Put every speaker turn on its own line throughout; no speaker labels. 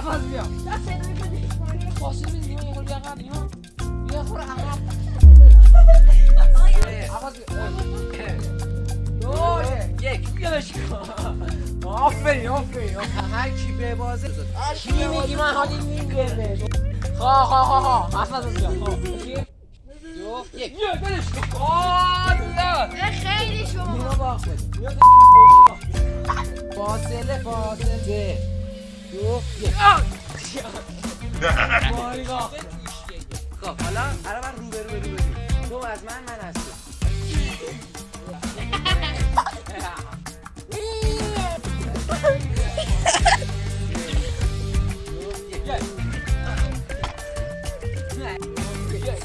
عوض بیا فاصله میدیم یه خورده عقب اینو یه خورده عقب عوض بیا دو یک یادش کن آفرین آفرین
هر کی به بازه
چی میگی من حالی میگه خواه خواه خواه خواه نزن بیا خواه دو یک یه دلش کن بیا
خیلی شما
اینو باخت
بیا
فاصله فاصله
دو ماریگا
خب حالا الان من رو به رو رو تو از من من تو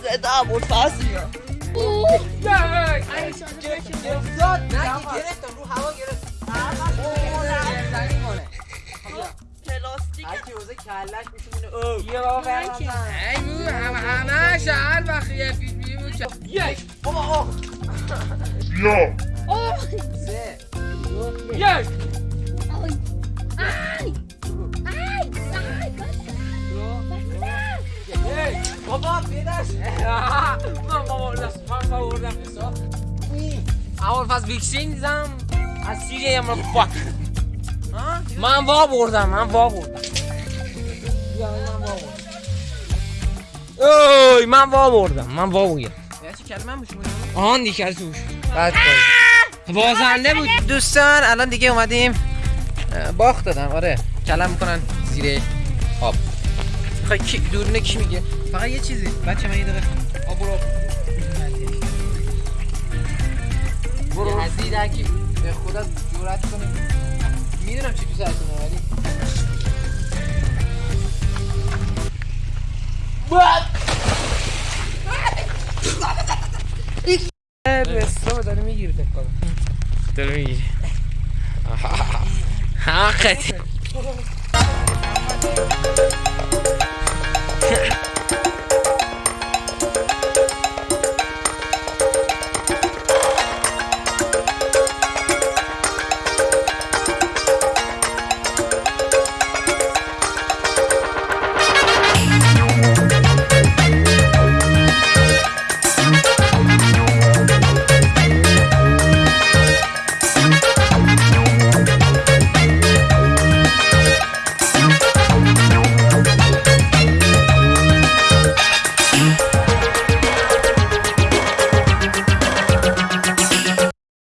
صدا ابوالفضل میاد.
کلش میشه او.
یه بابا برم.
ای بو همه همه هر وقت یه فیلم میمون
یک.
بابا آه.
اوه
سه.
یک.
آی. آی. آی. آی
یک
بابا بدش
من بابا دست. من بردم. اول پس ویکسین دیدم. از سیری هم رو فاک من وا بردم من وا بردم. اوی من وا بردم من وا بردم
یه چی کلمه میشه
آن دیگه از توش
بعد
بازنده بود.
دوستان الان دیگه اومدیم. باخت دادم آره. کلم می‌کنن زیر آب. می‌خوای کی دورونه کی میگه؟ فقط یه چیزی. بچه من یه دقیقه آب برو. برو
یزیدکی
به خدا جورت کنه می‌دونم چی تو سرتونه ولی رسا داره می‌گیره کنم
داره می‌گیری حقیقتی